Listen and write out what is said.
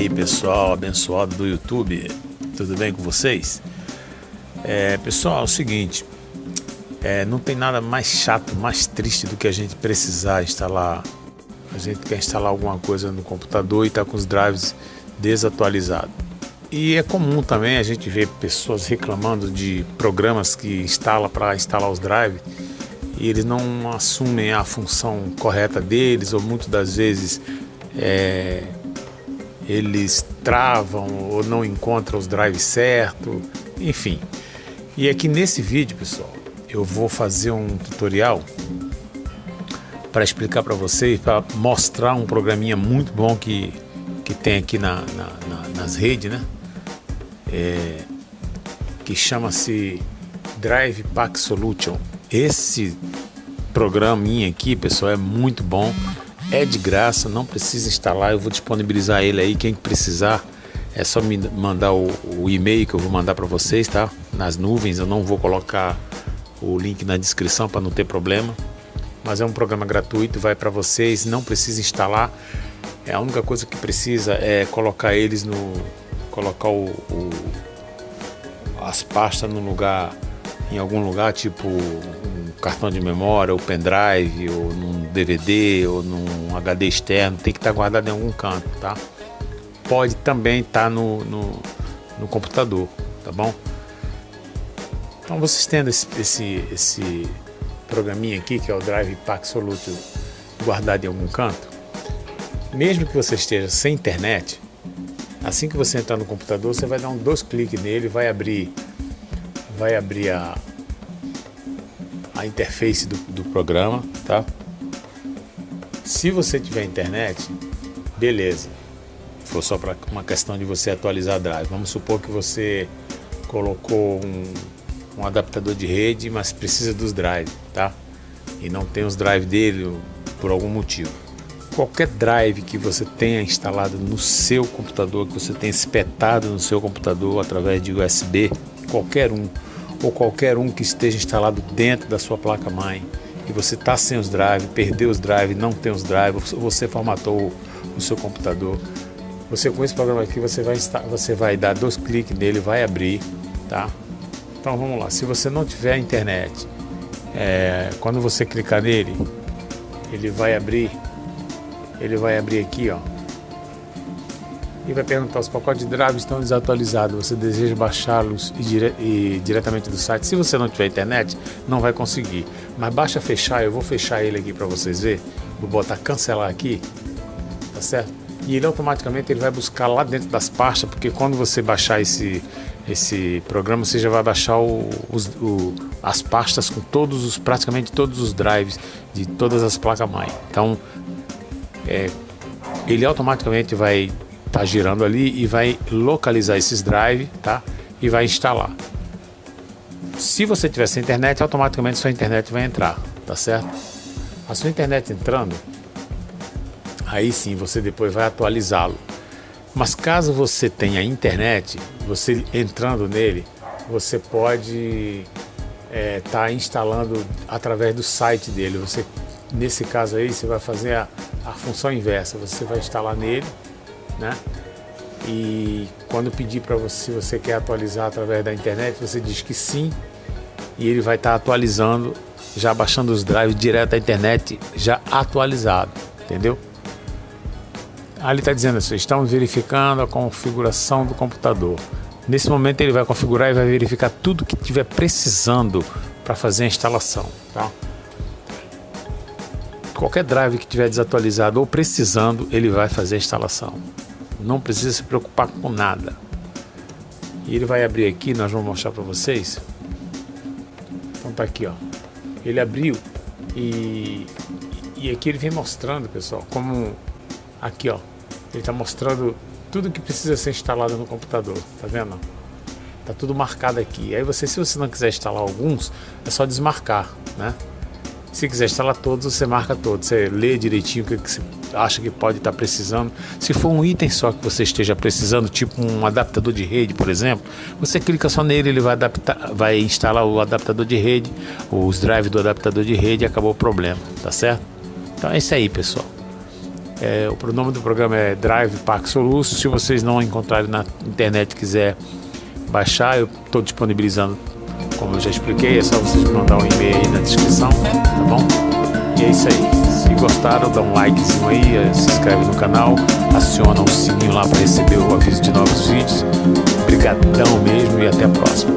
aí pessoal abençoado do YouTube, tudo bem com vocês? É, pessoal, é o seguinte, é, não tem nada mais chato, mais triste do que a gente precisar instalar. A gente quer instalar alguma coisa no computador e está com os drives desatualizados. E é comum também a gente ver pessoas reclamando de programas que instala para instalar os drives e eles não assumem a função correta deles ou muitas das vezes é, eles travam ou não encontram os drives certo, enfim. E aqui nesse vídeo, pessoal, eu vou fazer um tutorial para explicar para vocês, para mostrar um programinha muito bom que, que tem aqui na, na, na nas redes, né? É, que chama-se Drive Pack Solution. Esse programinha aqui, pessoal, é muito bom, é de graça, não precisa instalar, eu vou disponibilizar ele aí, quem precisar é só me mandar o, o e-mail que eu vou mandar para vocês, tá? Nas nuvens, eu não vou colocar o link na descrição para não ter problema. Mas é um programa gratuito, vai para vocês, não precisa instalar. É a única coisa que precisa é colocar eles no colocar o, o as pastas no lugar em algum lugar, tipo cartão de memória, ou pendrive, ou num DVD, ou num HD externo, tem que estar tá guardado em algum canto, tá? Pode também estar tá no, no, no computador, tá bom? Então vocês tendo esse, esse, esse programinha aqui, que é o Drive Pack Solution, guardado em algum canto, mesmo que você esteja sem internet, assim que você entrar no computador, você vai dar um dois cliques nele, vai abrir, vai abrir a, a interface do, do programa, tá? Se você tiver internet, beleza. For só para uma questão de você atualizar a drive. Vamos supor que você colocou um um adaptador de rede, mas precisa dos drives, tá? E não tem os drives dele por algum motivo. Qualquer drive que você tenha instalado no seu computador, que você tenha espetado no seu computador através de USB, qualquer um, ou qualquer um que esteja instalado dentro da sua placa-mãe, e você está sem os drives, perdeu os drives, não tem os drives, você formatou o seu computador, você com esse programa aqui você vai, você vai dar dois cliques nele, vai abrir, tá? Então vamos lá, se você não tiver internet, é, quando você clicar nele, ele vai abrir, ele vai abrir aqui, ó, e vai perguntar os pacotes de drive estão desatualizados, você deseja baixá-los e, dire e, diretamente do site. Se você não tiver internet, não vai conseguir. Mas baixa fechar, eu vou fechar ele aqui para vocês ver. Vou botar cancelar aqui, tá certo? E ele automaticamente ele vai buscar lá dentro das pastas, porque quando você baixar esse esse programa você já vai baixar o, os, o, as pastas com todos os praticamente todos os drives de todas as placas mãe então é, ele automaticamente vai tá girando ali e vai localizar esses drives tá e vai instalar se você tiver sem internet automaticamente sua internet vai entrar tá certo a sua internet entrando aí sim você depois vai atualizá-lo mas caso você tenha internet, você entrando nele, você pode estar é, tá instalando através do site dele. Você, nesse caso aí, você vai fazer a, a função inversa. Você vai instalar nele, né? E quando pedir para você se você quer atualizar através da internet, você diz que sim e ele vai estar tá atualizando, já baixando os drives direto da internet, já atualizado, entendeu? Ali está dizendo assim, estamos verificando a configuração do computador. Nesse momento ele vai configurar e vai verificar tudo que estiver precisando para fazer a instalação. Tá? Qualquer drive que estiver desatualizado ou precisando, ele vai fazer a instalação. Não precisa se preocupar com nada. E ele vai abrir aqui, nós vamos mostrar para vocês. Então tá aqui, ó. Ele abriu e, e aqui ele vem mostrando, pessoal, como aqui, ó. Ele está mostrando tudo que precisa ser instalado no computador, tá vendo? Tá tudo marcado aqui. Aí você, se você não quiser instalar alguns, é só desmarcar, né? Se quiser instalar todos, você marca todos. Você lê direitinho o que você acha que pode estar precisando. Se for um item só que você esteja precisando, tipo um adaptador de rede, por exemplo, você clica só nele, ele vai adaptar, vai instalar o adaptador de rede, os drives do adaptador de rede e acabou o problema, tá certo? Então é isso aí, pessoal. É, o nome do programa é Drive Park Soluço. Se vocês não encontrarem na internet e quiser baixar, eu estou disponibilizando, como eu já expliquei, é só vocês mandar um e-mail aí na descrição, tá bom? E é isso aí. Se gostaram, dá um likezinho aí, eh, se inscreve no canal, aciona o sininho lá para receber o aviso de novos vídeos. Obrigadão mesmo e até a próxima.